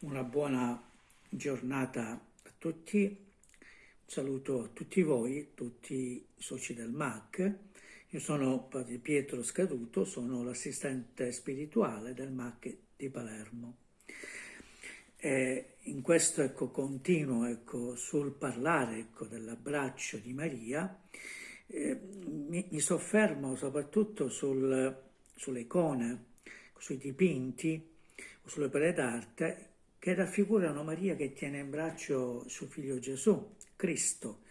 una buona giornata a tutti, un saluto a tutti voi, tutti i soci del MAC. Io sono Padre Pietro Scaduto, sono l'assistente spirituale del MAC di Palermo. E in questo ecco, continuo ecco, sul parlare ecco, dell'abbraccio di Maria, eh, mi, mi, soffermo soprattutto sul, sulle icone, sui dipinti sulle opere d'arte che raffigurano Maria che tiene in braccio suo figlio Gesù, Cristo,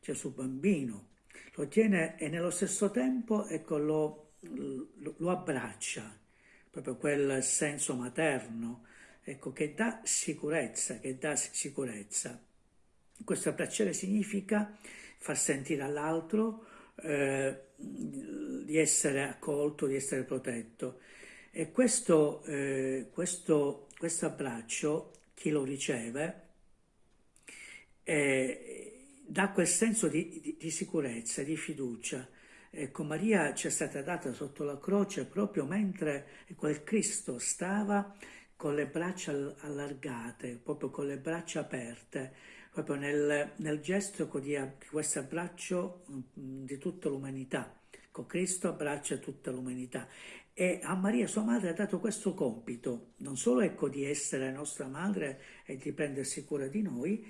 Gesù bambino. Lo tiene e nello stesso tempo ecco, lo, lo, lo abbraccia, proprio quel senso materno, ecco, che dà sicurezza, che dà sicurezza. Questo abbracciare significa far sentire all'altro eh, di essere accolto, di essere protetto. E questo, eh, questo questo abbraccio, chi lo riceve, eh, dà quel senso di, di, di, sicurezza, di fiducia. Ecco, Maria ci è stata data sotto la croce proprio mentre quel Cristo stava con le braccia allargate, proprio con le braccia aperte, proprio nel, nel gesto di questo abbraccio mm, di tutta l'umanità. Ecco, Cristo abbraccia tutta l'umanità. E a Maria, sua madre, ha dato questo compito, non solo ecco, di essere nostra madre e di prendersi cura di noi,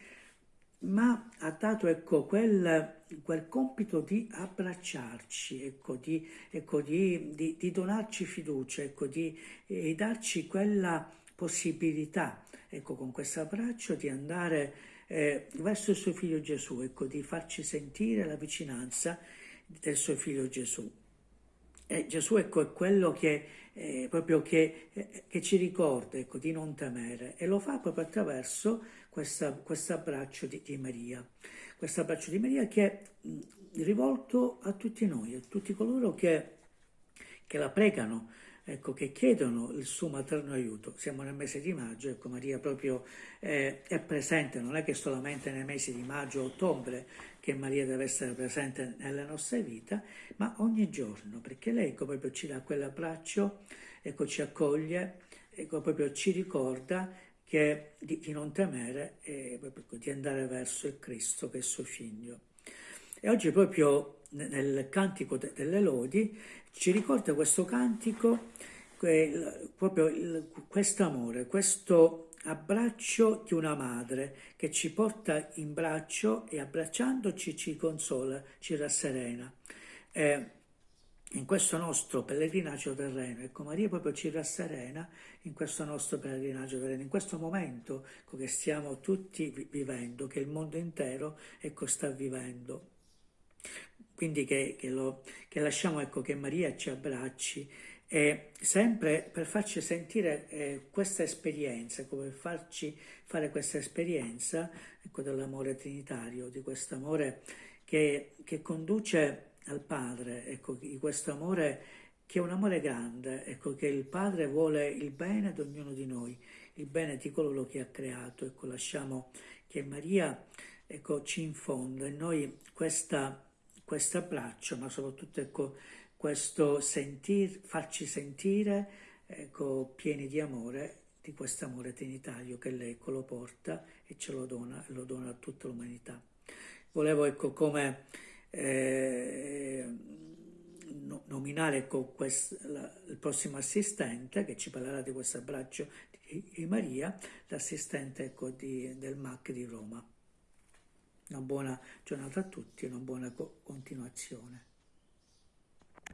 ma ha dato ecco, quel, quel compito di abbracciarci, ecco, di, ecco, di, di, di, donarci fiducia, ecco, di eh, darci quella possibilità, ecco, con questo abbraccio, di andare eh, verso il suo figlio Gesù, ecco, di farci sentire la vicinanza del suo figlio Gesù. Eh, Gesù ecco, è quello che, eh, che, eh, che ci ricorda ecco, di non temere e lo fa proprio attraverso questo abbraccio di, di, Maria. Questo abbraccio di Maria che è mh, rivolto a tutti noi, a tutti coloro che, che la pregano, ecco, che chiedono il suo materno aiuto. Siamo nel mese di maggio, ecco, Maria proprio eh, è presente, non è che solamente nei mesi di maggio ottobre che Maria deve essere presente nelle nostre vite, ma ogni giorno, perché lei ecco, proprio ci dà quell'abbraccio, ecco, ci accoglie, ecco, proprio ci ricorda che, di, di, non temere e proprio, di andare verso il Cristo che è suo figlio. E oggi proprio nel cantico delle lodi ci ricorda questo cantico, proprio questo amore, questo abbraccio di una madre che ci porta in braccio e abbracciandoci ci consola, ci rasserena. Eh, in questo nostro pellegrinaggio terreno, ecco Maria proprio ci rasserena in questo nostro pellegrinaggio terreno, in questo momento che stiamo tutti vivendo, che il mondo intero ecco, sta vivendo. Quindi che, che, lo, che lasciamo ecco, che Maria ci abbracci. E sempre per farci sentire eh, questa esperienza, come farci fare questa esperienza ecco, dell'amore trinitario, di questo amore che, che, conduce al Padre, ecco, di questo amore che è un amore grande, ecco, che il Padre vuole il bene di ognuno di noi, il bene di coloro che ha creato, ecco, lasciamo che Maria ecco, ci infonda in noi questa questo abbraccio, ma soprattutto ecco, questo sentir, farci sentire ecco, pieni di amore, di questo amore trinitario che lei ecco, lo porta e ce lo dona, lo dona a tutta l'umanità. Volevo ecco, come eh, nominare ecco, quest, la, il prossimo assistente che ci parlerà di questo abbraccio di, di Maria, l'assistente ecco, del MAC di Roma. Una buona giornata a tutti e una buona continuazione.